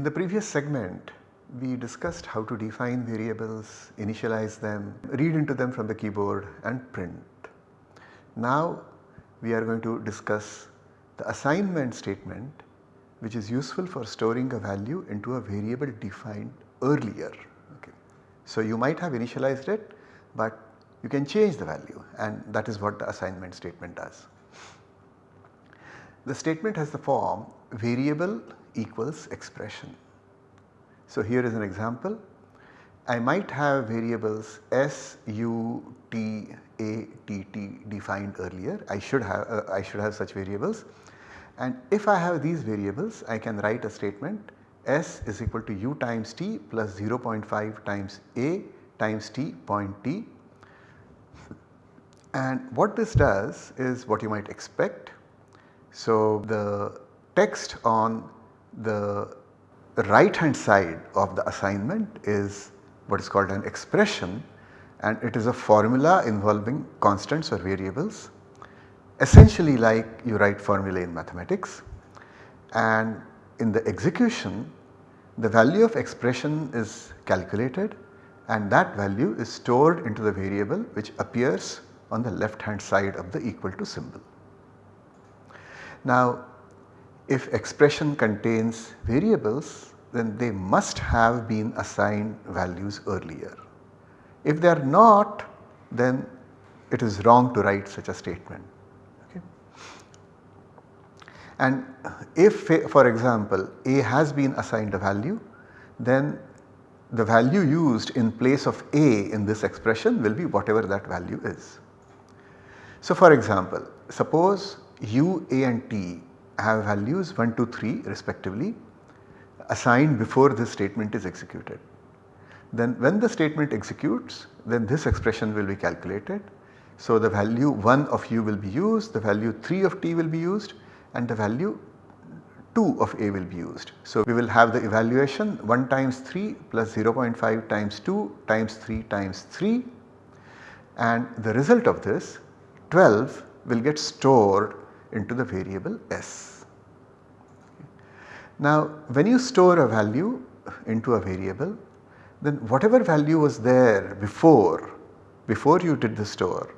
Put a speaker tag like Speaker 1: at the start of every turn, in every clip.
Speaker 1: In the previous segment, we discussed how to define variables, initialize them, read into them from the keyboard and print. Now we are going to discuss the assignment statement which is useful for storing a value into a variable defined earlier. Okay. So you might have initialized it but you can change the value and that is what the assignment statement does. The statement has the form variable equals expression. So here is an example. I might have variables s, u, t, a, t, t defined earlier. I should have uh, I should have such variables and if I have these variables I can write a statement s is equal to u times t plus 0.5 times a times t point t and what this does is what you might expect. So the text on the right hand side of the assignment is what is called an expression and it is a formula involving constants or variables essentially like you write formulae in mathematics and in the execution the value of expression is calculated and that value is stored into the variable which appears on the left hand side of the equal to symbol. Now if expression contains variables then they must have been assigned values earlier. If they are not then it is wrong to write such a statement. Okay. And if for example A has been assigned a value then the value used in place of A in this expression will be whatever that value is. So for example, suppose u, a and t have values 1, 2, 3 respectively assigned before this statement is executed. Then when the statement executes then this expression will be calculated. So the value 1 of u will be used, the value 3 of t will be used and the value 2 of a will be used. So we will have the evaluation 1 times 3 plus 0.5 times 2 times 3 times 3 and the result of this 12 will get stored into the variable s. Now when you store a value into a variable then whatever value was there before, before you did the store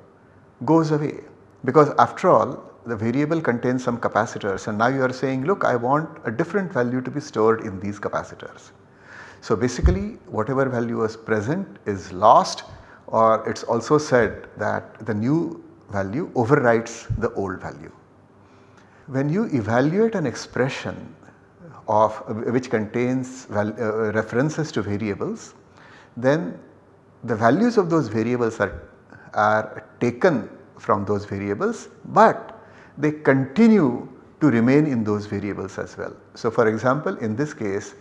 Speaker 1: goes away because after all the variable contains some capacitors and now you are saying look I want a different value to be stored in these capacitors. So basically whatever value was present is lost or it is also said that the new value overwrites the old value. When you evaluate an expression of which contains uh, references to variables then the values of those variables are, are taken from those variables but they continue to remain in those variables as well. So for example in this case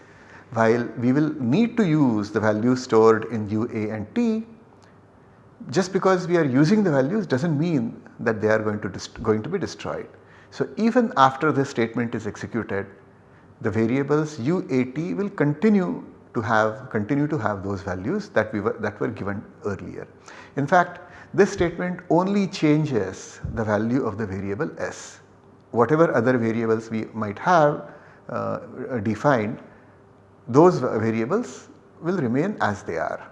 Speaker 1: while we will need to use the values stored in u, a and t just because we are using the values does not mean that they are going to, going to be destroyed. So even after this statement is executed the variables UAT will continue to have continue to have those values that we were that were given earlier. In fact this statement only changes the value of the variable s. Whatever other variables we might have uh, defined those variables will remain as they are.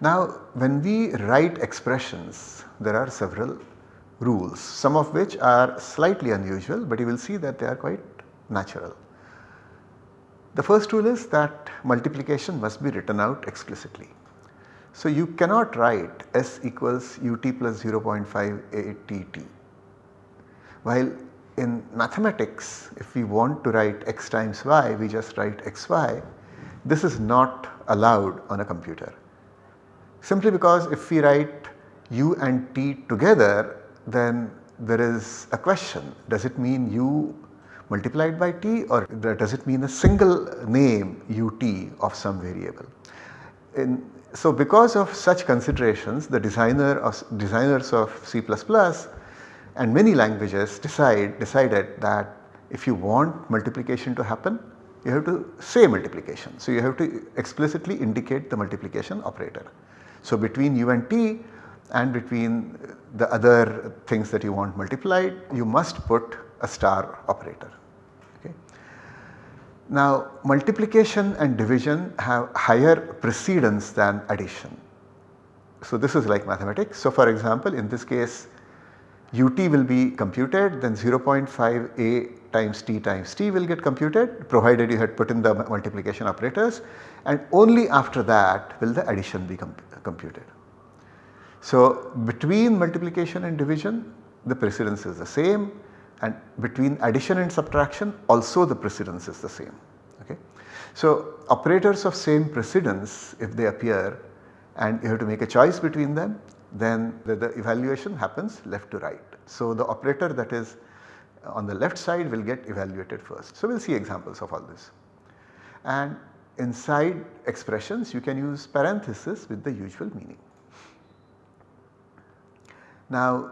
Speaker 1: Now when we write expressions there are several rules some of which are slightly unusual but you will see that they are quite natural. The first rule is that multiplication must be written out explicitly. So you cannot write s equals ut plus 0.5 att while in mathematics if we want to write x times y we just write xy this is not allowed on a computer simply because if we write u and t together then there is a question does it mean u multiplied by t or does it mean a single name ut of some variable. In, so because of such considerations the designer of designers of C++ and many languages decide decided that if you want multiplication to happen you have to say multiplication. So you have to explicitly indicate the multiplication operator. So between u and t and between the other things that you want multiplied you must put a star operator. Okay. Now multiplication and division have higher precedence than addition. So this is like mathematics. So for example in this case ut will be computed then 0.5 a times t times t will get computed provided you had put in the multiplication operators and only after that will the addition be comp computed. So between multiplication and division the precedence is the same and between addition and subtraction also the precedence is the same. Okay. So operators of same precedence if they appear and you have to make a choice between them then the, the evaluation happens left to right. So the operator that is on the left side will get evaluated first. So we will see examples of all this. And inside expressions you can use parenthesis with the usual meaning. Now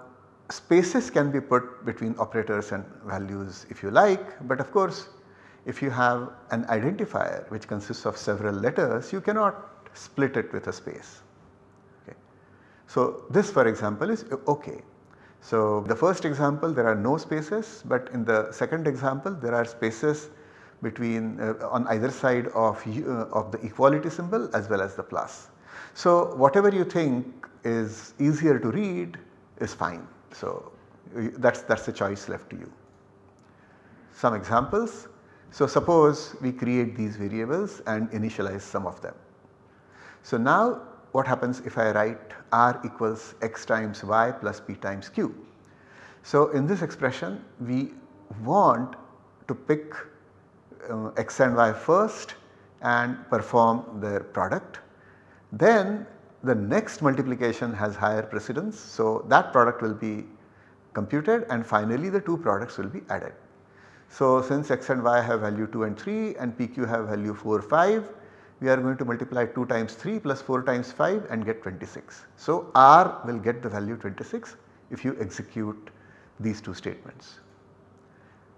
Speaker 1: spaces can be put between operators and values if you like but of course if you have an identifier which consists of several letters you cannot split it with a space. Okay. So this for example is okay. So the first example there are no spaces but in the second example there are spaces between uh, on either side of, uh, of the equality symbol as well as the plus. So whatever you think is easier to read is fine. So that is that's the choice left to you. Some examples. So suppose we create these variables and initialize some of them. So now what happens if I write r equals x times y plus p times q. So in this expression we want to pick uh, x and y first and perform their product. Then the next multiplication has higher precedence. So that product will be computed and finally the two products will be added. So since x and y have value 2 and 3 and pq have value 4 5 we are going to multiply 2 times 3 plus 4 times 5 and get 26. So R will get the value 26 if you execute these two statements.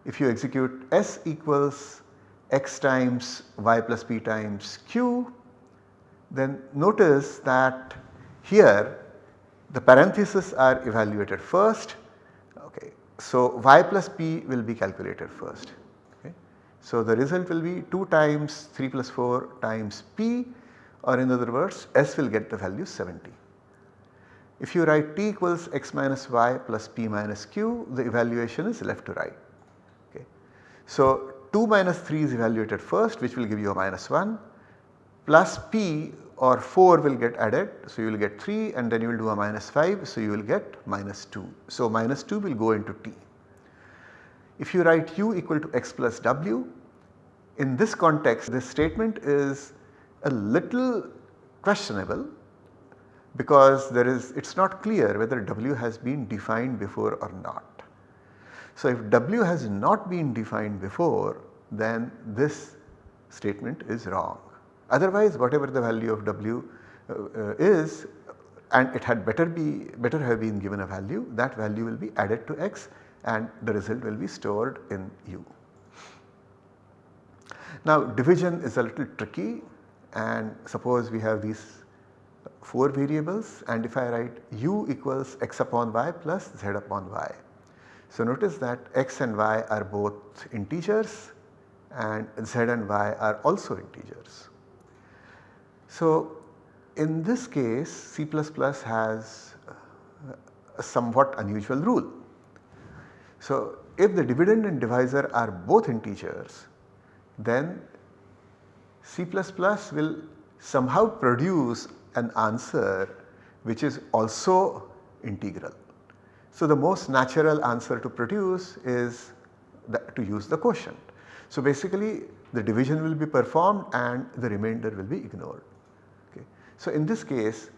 Speaker 1: If you execute S equals x times y plus p times q then notice that here the parentheses are evaluated first okay. So y plus p will be calculated first Okay. so the result will be 2 times 3 plus 4 times P or in other words S will get the value 70. If you write T equals x minus y plus P minus Q the evaluation is left to right. Okay. So 2 minus 3 is evaluated first which will give you a minus 1 plus P or 4 will get added. So you will get 3 and then you will do a minus 5 so you will get minus 2. So minus 2 will go into T. If you write u equal to x plus w, in this context this statement is a little questionable because there is it is not clear whether w has been defined before or not. So if w has not been defined before then this statement is wrong. Otherwise whatever the value of w uh, uh, is and it had better be better have been given a value that value will be added to x and the result will be stored in U. Now division is a little tricky and suppose we have these 4 variables and if I write u equals x upon y plus z upon y. So notice that x and y are both integers and z and y are also integers. So in this case C++ has a somewhat unusual rule so, if the dividend and divisor are both integers then C++ will somehow produce an answer which is also integral. So, the most natural answer to produce is to use the quotient. So, basically the division will be performed and the remainder will be ignored. So, in this case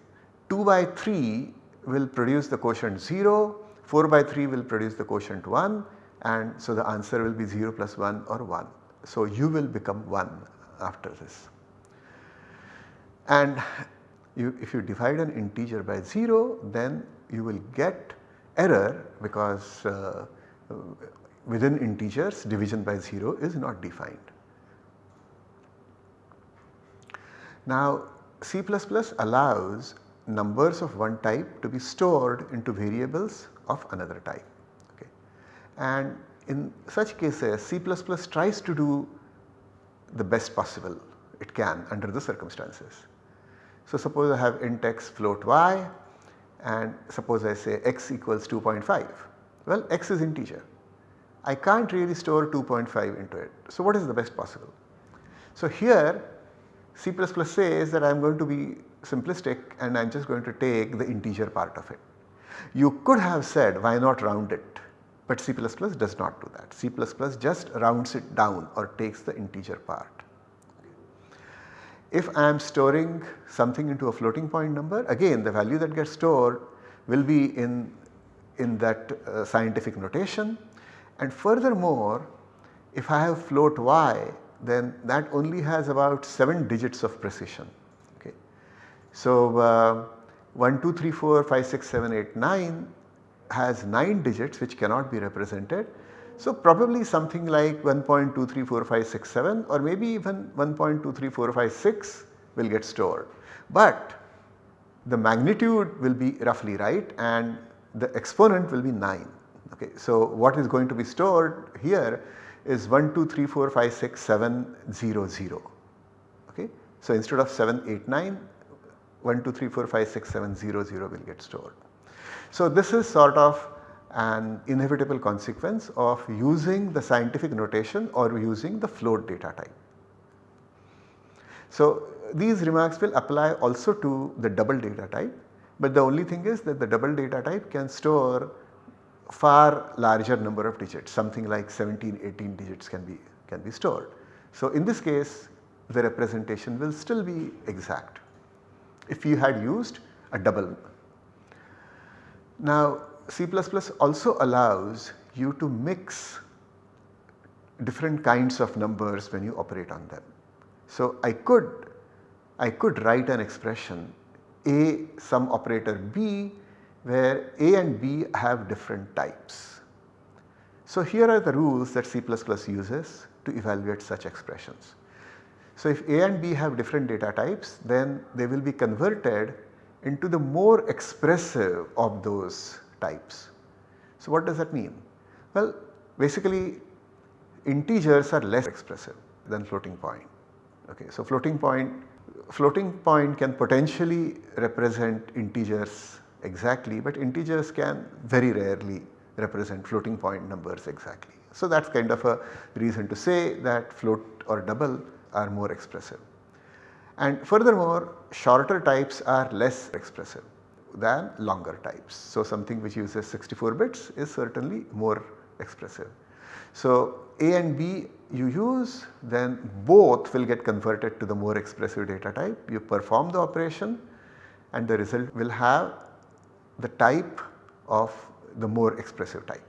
Speaker 1: 2 by 3 will produce the quotient 0 4 by 3 will produce the quotient 1 and so the answer will be 0 plus 1 or 1. So u will become 1 after this. And you, if you divide an integer by 0 then you will get error because uh, within integers division by 0 is not defined. Now C++ allows numbers of one type to be stored into variables of another type. Okay. And in such cases C++ tries to do the best possible it can under the circumstances. So suppose I have int x float y and suppose I say x equals 2.5. Well x is integer. I can't really store 2.5 into it. So what is the best possible? So here C++ says that I am going to be simplistic and I am just going to take the integer part of it. You could have said why not round it but C++ does not do that. C++ just rounds it down or takes the integer part. If I am storing something into a floating point number again the value that gets stored will be in, in that uh, scientific notation and furthermore if I have float y then that only has about 7 digits of precision. Okay. So, uh, 1, 2, 3, 4, 5, 6, 7, 8, 9 has 9 digits which cannot be represented. So, probably something like 1.23456 or maybe even 1.23456 will get stored. But the magnitude will be roughly right and the exponent will be 9. Okay. So, what is going to be stored here is 1, 2, 3, 4, 5, 6, 7, 0, 0. Okay. So, instead of 7, 8, 9, 1, 2, 3, 4, 5, 6, 7, 0, 0 will get stored. So, this is sort of an inevitable consequence of using the scientific notation or using the float data type. So, these remarks will apply also to the double data type, but the only thing is that the double data type can store far larger number of digits something like 17 18 digits can be can be stored. So, in this case the representation will still be exact if you had used a double. Now C++ also allows you to mix different kinds of numbers when you operate on them. So, I could I could write an expression a some operator b where A and B have different types. So here are the rules that C++ uses to evaluate such expressions. So if A and B have different data types then they will be converted into the more expressive of those types. So what does that mean? Well basically integers are less expressive than floating point. Okay, so floating point floating point can potentially represent integers exactly but integers can very rarely represent floating point numbers exactly. So that is kind of a reason to say that float or double are more expressive. And furthermore shorter types are less expressive than longer types. So something which uses 64 bits is certainly more expressive. So A and B you use then both will get converted to the more expressive data type. You perform the operation and the result will have the type of the more expressive type.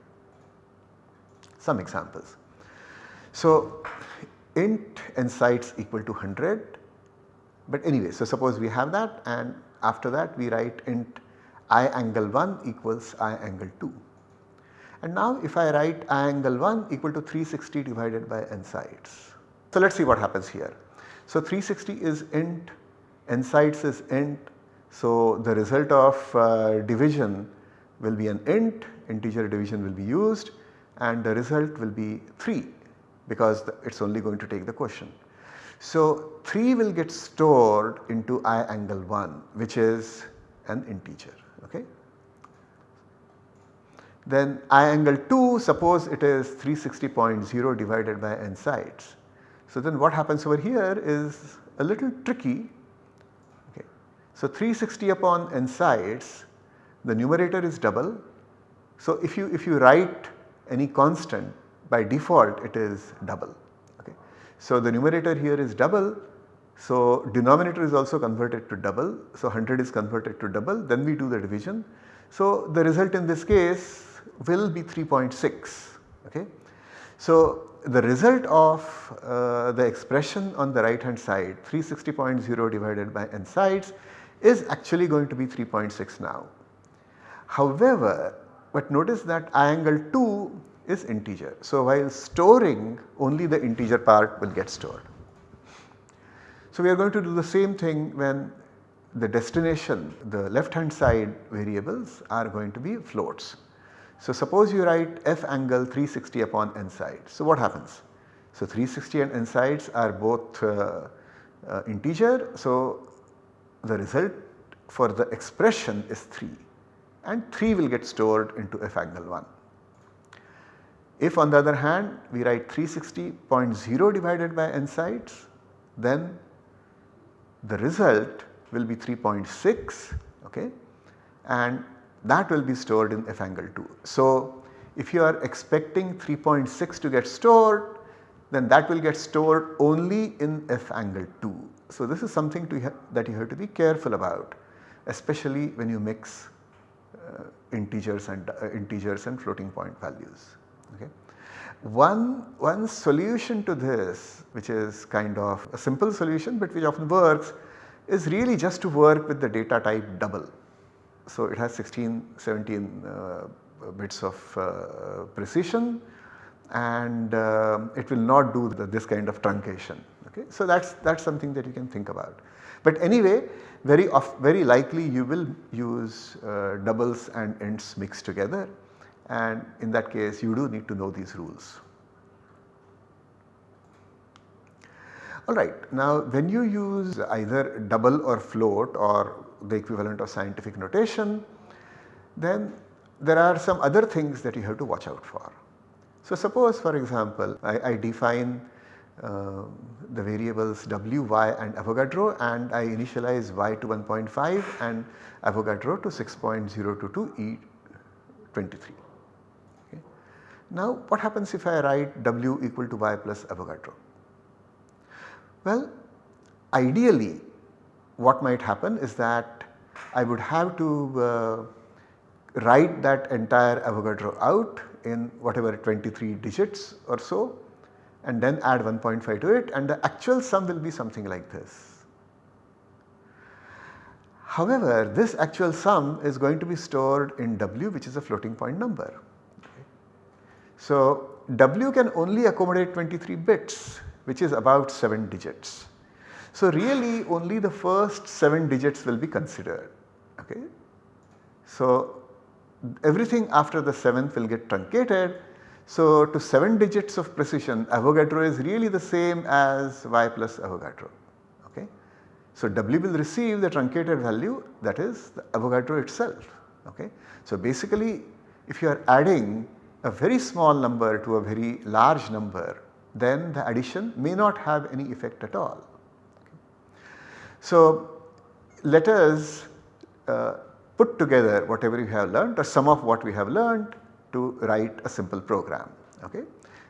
Speaker 1: Some examples. So int n sides equal to 100 but anyway so suppose we have that and after that we write int i angle 1 equals i angle 2. And now if I write i angle 1 equal to 360 divided by n sides. So let us see what happens here. So 360 is int, n sides is int, so the result of uh, division will be an int, integer division will be used and the result will be 3 because it is only going to take the quotient. So 3 will get stored into i angle 1 which is an integer. Okay. Then i angle 2 suppose it is 360.0 divided by n sides. So then what happens over here is a little tricky so 360 upon n sides the numerator is double. So if you if you write any constant by default it is double. Okay. So the numerator here is double. So denominator is also converted to double. So 100 is converted to double then we do the division. So the result in this case will be 3.6. Okay. So the result of uh, the expression on the right hand side 360.0 divided by n sides is actually going to be 3.6 now. However, but notice that I angle 2 is integer. So, while storing only the integer part will get stored. So, we are going to do the same thing when the destination the left hand side variables are going to be floats. So, suppose you write f angle 360 upon n side. So, what happens? So 360 and n sides are both uh, uh, integer. So the result for the expression is 3 and 3 will get stored into f angle 1. If on the other hand we write 360.0 divided by NSIDES then the result will be 3.6 okay and that will be stored in f angle 2. So if you are expecting 3.6 to get stored then that will get stored only in f angle 2. So this is something that you have to be careful about especially when you mix uh, integers and uh, integers and floating point values. Okay. One, one solution to this which is kind of a simple solution but which often works is really just to work with the data type double. So it has 16, 17 uh, bits of uh, precision and uh, it will not do the, this kind of truncation. Okay? So that is that is something that you can think about. But anyway very very likely you will use uh, doubles and ints mixed together and in that case you do need to know these rules. Alright, now when you use either double or float or the equivalent of scientific notation, then there are some other things that you have to watch out for. So suppose for example I, I define the variables w, y and Avogadro and I initialize y to 1.5 and Avogadro to 6.022 E23. Okay. Now what happens if I write w equal to y plus Avogadro? Well ideally what might happen is that I would have to uh, write that entire Avogadro out in whatever 23 digits or so and then add 1.5 to it and the actual sum will be something like this. However, this actual sum is going to be stored in W which is a floating point number. So, W can only accommodate 23 bits which is about 7 digits. So really only the first 7 digits will be considered. Okay. So everything after the 7th will get truncated. So to 7 digits of precision Avogadro is really the same as y plus Avogadro. Okay. So W will receive the truncated value that is the Avogadro itself. Okay. So basically if you are adding a very small number to a very large number then the addition may not have any effect at all. So let us uh, put together whatever you have learned or some of what we have learned to write a simple program. Okay.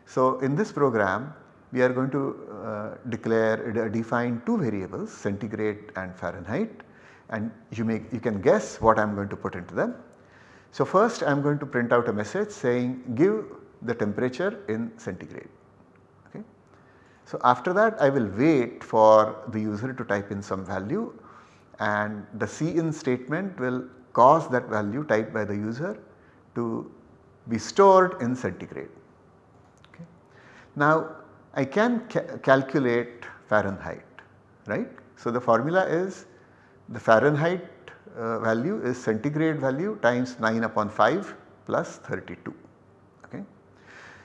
Speaker 1: So in this program we are going to uh, declare define two variables centigrade and Fahrenheit and you make you can guess what I am going to put into them. So first I am going to print out a message saying give the temperature in centigrade. Okay. So after that I will wait for the user to type in some value and the cin statement will cause that value typed by the user to be stored in centigrade. Okay. Now I can ca calculate Fahrenheit right. So the formula is the Fahrenheit uh, value is centigrade value times 9 upon 5 plus 32. Okay.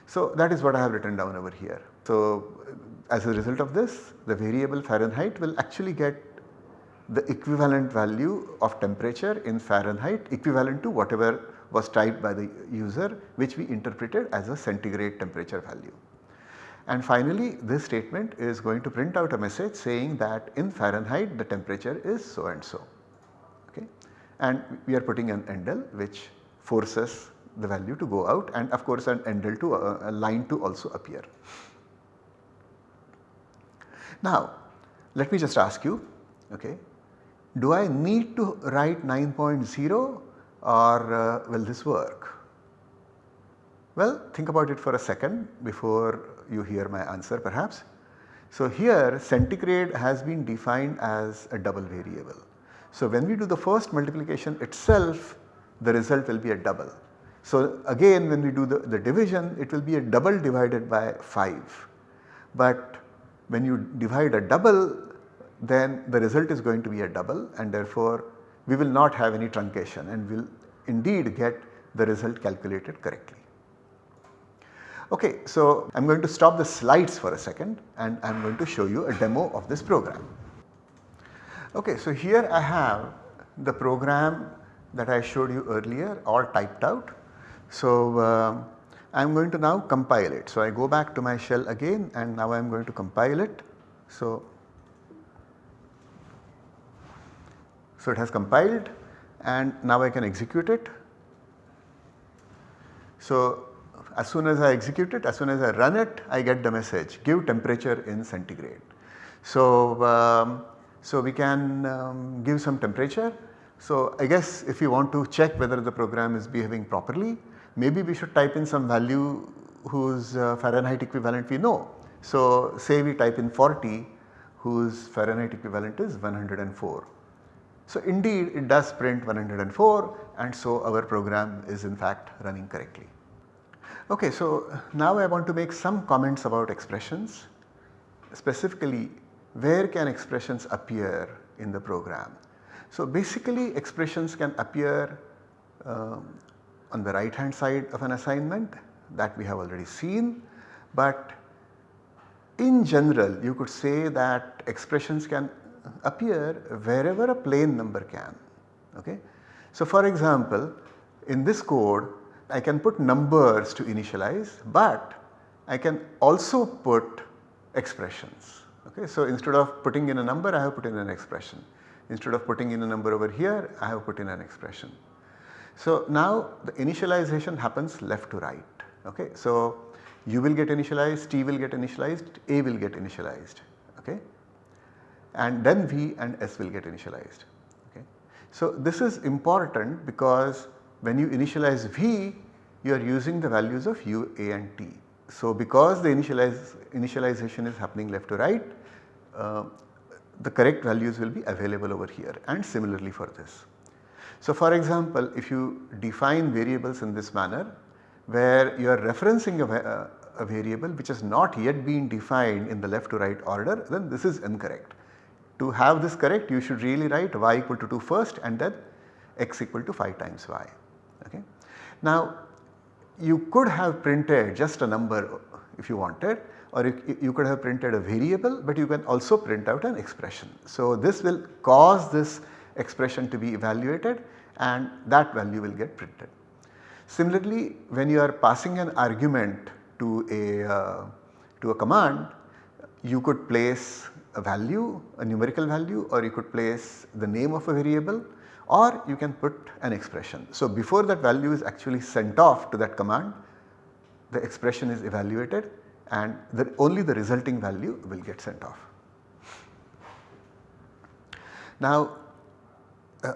Speaker 1: So that is what I have written down over here. So as a result of this the variable Fahrenheit will actually get the equivalent value of temperature in Fahrenheit equivalent to whatever was typed by the user which we interpreted as a centigrade temperature value. And finally this statement is going to print out a message saying that in Fahrenheit the temperature is so and so okay. And we are putting an endl which forces the value to go out and of course an endl to uh, a line to also appear. Now let me just ask you okay, do I need to write 9.0 or uh, will this work? Well think about it for a second before you hear my answer perhaps. So here centigrade has been defined as a double variable. So when we do the first multiplication itself the result will be a double. So again when we do the, the division it will be a double divided by 5 but when you divide a double then the result is going to be a double and therefore we will not have any truncation and will indeed get the result calculated correctly. Okay, so I am going to stop the slides for a second and I am going to show you a demo of this program. Okay, so here I have the program that I showed you earlier all typed out. So uh, I am going to now compile it. So I go back to my shell again and now I am going to compile it. So, so it has compiled and now I can execute it. So as soon as I execute it, as soon as I run it, I get the message give temperature in centigrade. So, um, so we can um, give some temperature. So I guess if you want to check whether the program is behaving properly, maybe we should type in some value whose uh, Fahrenheit equivalent we know. So say we type in 40 whose Fahrenheit equivalent is 104. So indeed it does print 104 and so our program is in fact running correctly. Okay, so now I want to make some comments about expressions specifically where can expressions appear in the program. So basically expressions can appear um, on the right hand side of an assignment that we have already seen but in general you could say that expressions can appear wherever a plain number can. Okay? So for example in this code I can put numbers to initialize but I can also put expressions. Okay? So instead of putting in a number I have put in an expression. Instead of putting in a number over here I have put in an expression. So now the initialization happens left to right. Okay? So u will get initialized, t will get initialized, a will get initialized. Okay? And then V and S will get initialized. Okay. So this is important because when you initialize V you are using the values of U, A and T. So because the initialize, initialization is happening left to right uh, the correct values will be available over here and similarly for this. So for example if you define variables in this manner where you are referencing a, a variable which has not yet been defined in the left to right order then this is incorrect. To have this correct you should really write y equal to 2 first and then x equal to 5 times y. Okay. Now you could have printed just a number if you wanted or you, you could have printed a variable but you can also print out an expression. So this will cause this expression to be evaluated and that value will get printed. Similarly when you are passing an argument to a, uh, to a command you could place a value, a numerical value or you could place the name of a variable or you can put an expression. So before that value is actually sent off to that command, the expression is evaluated and the, only the resulting value will get sent off. Now uh,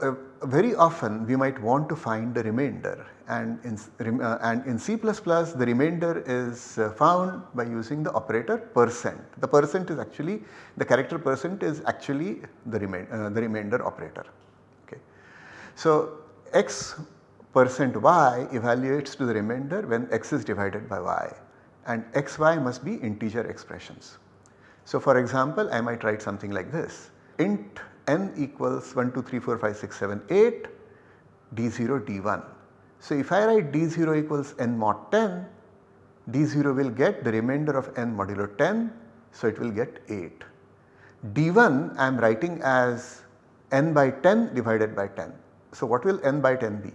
Speaker 1: uh, very often we might want to find the remainder and in, uh, and in C++ the remainder is uh, found by using the operator percent. The percent is actually the character percent is actually the, remain, uh, the remainder operator. Okay. So x percent y evaluates to the remainder when x is divided by y and xy must be integer expressions. So for example I might write something like this int n equals 1 2 3 4 5 6 7 8 d0 d1 so if I write d0 equals n mod 10, d0 will get the remainder of n modulo 10, so it will get 8. d1 I am writing as n by 10 divided by 10. So what will n by 10 be?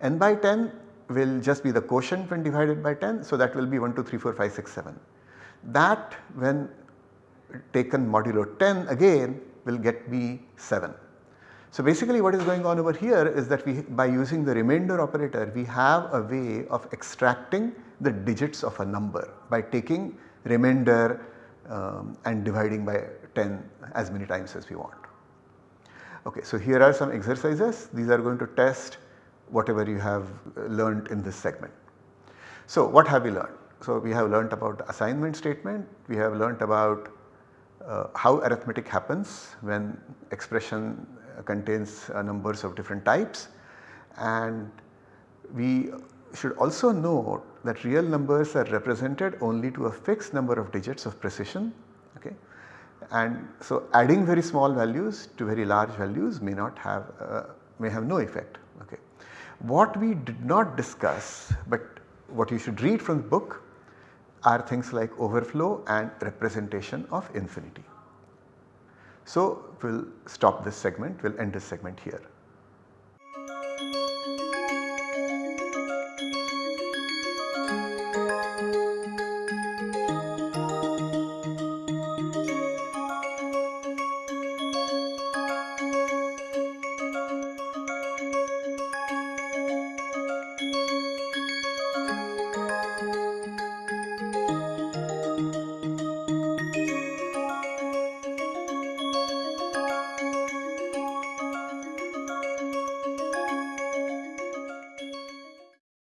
Speaker 1: n by 10 will just be the quotient when divided by 10, so that will be 1, 2, 3, 4, 5, 6, 7. That when taken modulo 10 again will get me 7. So basically what is going on over here is that we by using the remainder operator we have a way of extracting the digits of a number by taking remainder um, and dividing by 10 as many times as we want. Okay, so here are some exercises these are going to test whatever you have learned in this segment. So what have we learned? So we have learnt about the assignment statement, we have learnt about uh, how arithmetic happens when expression contains uh, numbers of different types and we should also note that real numbers are represented only to a fixed number of digits of precision okay. And so adding very small values to very large values may not have uh, may have no effect okay. What we did not discuss but what you should read from the book are things like overflow and representation of infinity. So we will stop this segment, we will end this segment here.